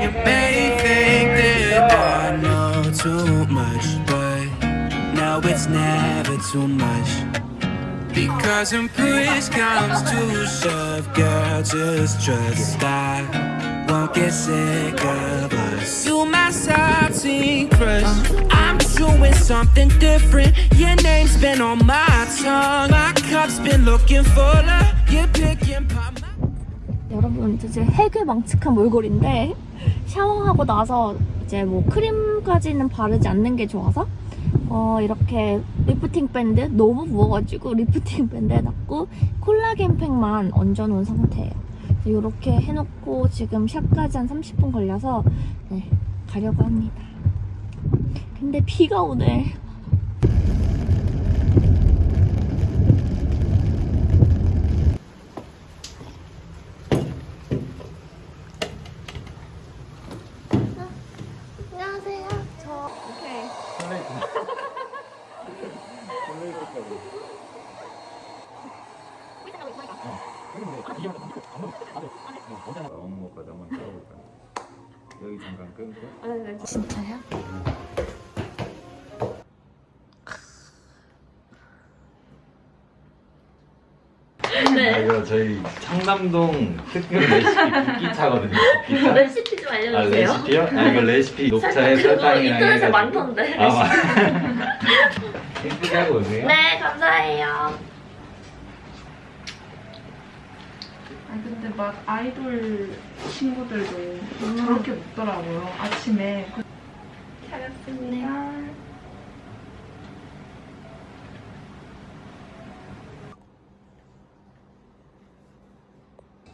You may think that I know too much, but now it's never too much. Because when push comes to shove, girl, just trust I won't get sick of us. You my salty crush. I'm doing something different. Your name's been on my tongue. My cup's been looking fuller. You're picking pop. 여러분 이제 해괴 망측한 몰골인데 샤워하고 나서 이제 뭐 크림까지는 바르지 않는 게 좋아서 어 이렇게 리프팅 밴드 너무 부어가지고 리프팅 밴드 해놨고 콜라겐 팩만 얹어놓은 상태예요. 이렇게 해놓고 지금 샵까지 한 30분 걸려서 네, 가려고 합니다. 근데 비가 오네. 안녕하세요. 저 오케이. 어묵 것까지 한번 썰어볼까요? 여기 잠깐 끊고 진짜요? 아, 이거 저희 청담동 특급 레시피 국기차거든요 국기차 레시피 좀 아 알려주세요. 레시피요? 아 이거 레시피 녹차에 그거 설탕이랑 인터넷에 해가지고 많던데. 아 맞- 예쁘게 하고 오세요 네, 감사해요. 아 근데 막 아이돌 친구들도 저렇게 먹더라고요. 아침에 잘했습니다.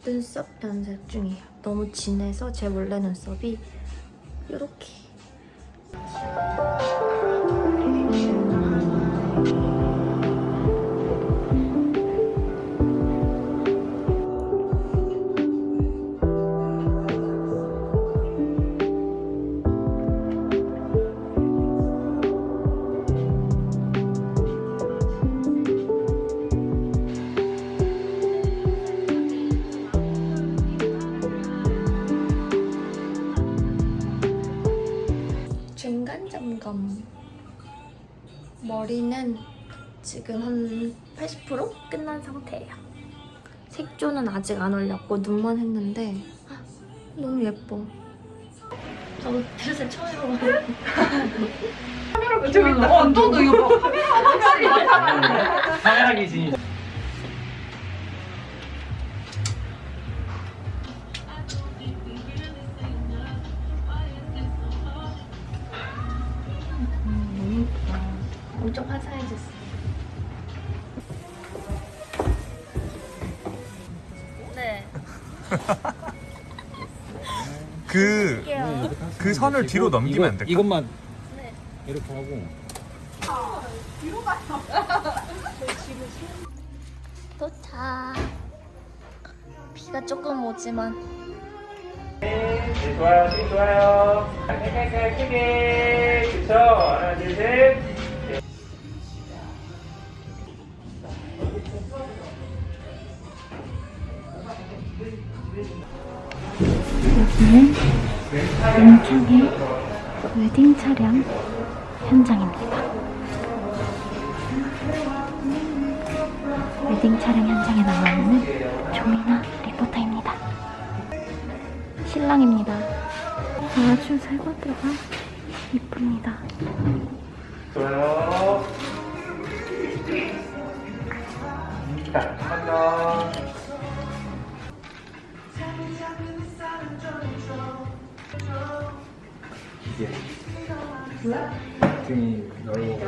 눈썹 변색 중이에요. 너무 진해서 제 원래 눈썹이 이렇게. 머리는 지금 한 80% 끝난 상태예요. 색조는 아직 안 올렸고 눈만 했는데 아, 너무 예뻐. 저도 드레스 처음 해봐요. 저기 어, 너도 이거 봐. 카메라 기준이 그. 그 선을 뒤로 넘기면 안 될까? 이것만 네. 이렇게 하고 도착. 비가 조금 오지만 네, 좋아요, 네, 좋아요. 깔깔깔 크게. 그쵸? 하나, 둘, 셋. 왼쪽이 웨딩 차량 현장입니다. 웨딩 촬영 현장에 나와 있는 조미나 리포터입니다. 신랑입니다. 아주 살것들과 이쁩니다. 좋아요. 번 더. 등이 넓어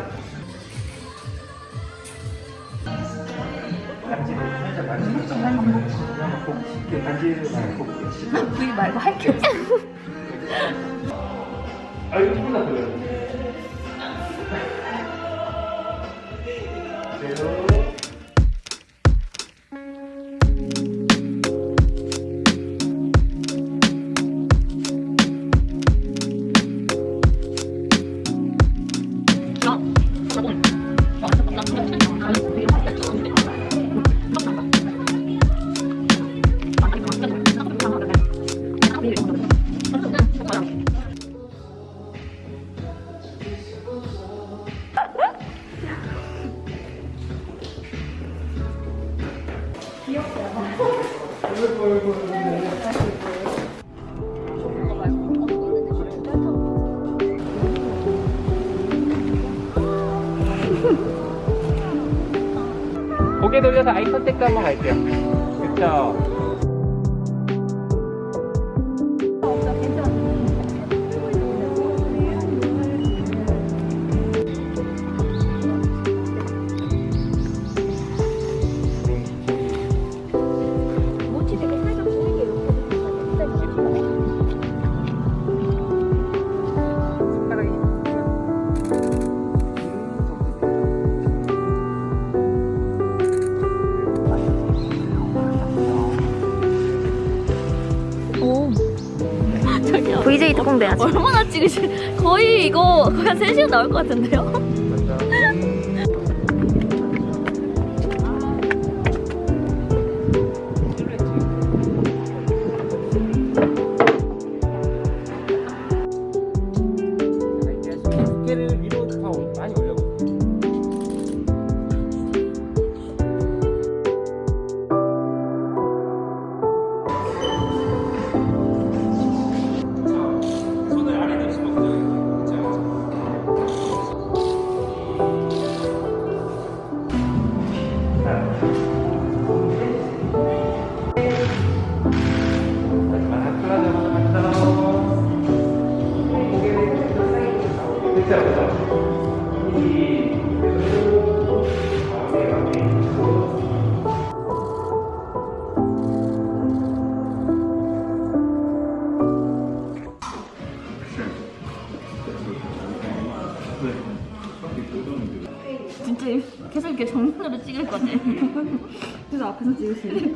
반지를 살짝 살짝 꼭 쉽게 반지를 말고 V 말고 할게 없어. 아더 돌려요. 그대 고개 돌려서 아이 컨택도 한번 갈게요. 그쵸. 특공 돼야 지. 얼마나 찍으실? 거의 이거 거의 한 3시간 나올 것 같은데요? 위로 계속 이렇게 정면으로 찍을 거지. 그래서 앞에서 찍으시네.